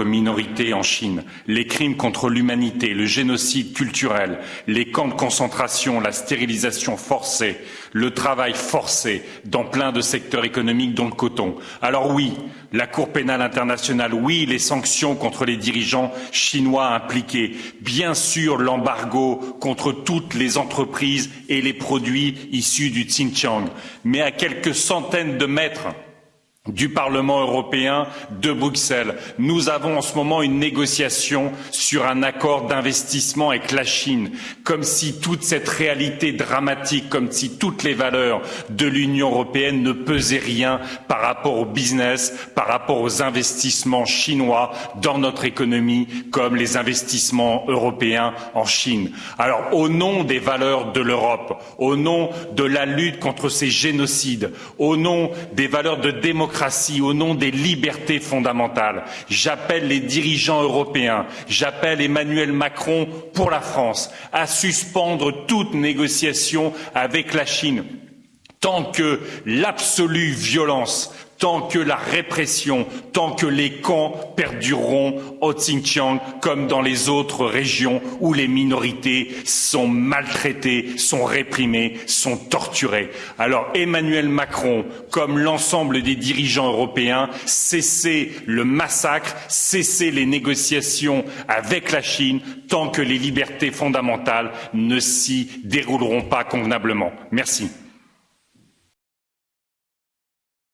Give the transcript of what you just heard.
minorités en Chine, les crimes contre l'humanité, le génocide culturel, les camps de concentration, la stérilisation forcée, le travail forcé dans plein de secteurs économiques dont le coton. Alors oui, la Cour pénale internationale, oui, les sanctions contre les dirigeants chinois impliqués, bien sûr l'embargo contre toutes les entreprises et les produits issus du Xinjiang, mais à quelques centaines de mètres du Parlement européen de Bruxelles. Nous avons en ce moment une négociation sur un accord d'investissement avec la Chine, comme si toute cette réalité dramatique, comme si toutes les valeurs de l'Union européenne ne pesaient rien par rapport au business, par rapport aux investissements chinois dans notre économie, comme les investissements européens en Chine. Alors, au nom des valeurs de l'Europe, au nom de la lutte contre ces génocides, au nom des valeurs de démocratie, démocratie, au nom des libertés fondamentales. J'appelle les dirigeants européens, j'appelle Emmanuel Macron pour la France à suspendre toute négociation avec la Chine tant que l'absolue violence tant que la répression, tant que les camps perdureront au Xinjiang comme dans les autres régions où les minorités sont maltraitées, sont réprimées, sont torturées. Alors Emmanuel Macron, comme l'ensemble des dirigeants européens, cessez le massacre, cessez les négociations avec la Chine tant que les libertés fondamentales ne s'y dérouleront pas convenablement. Merci.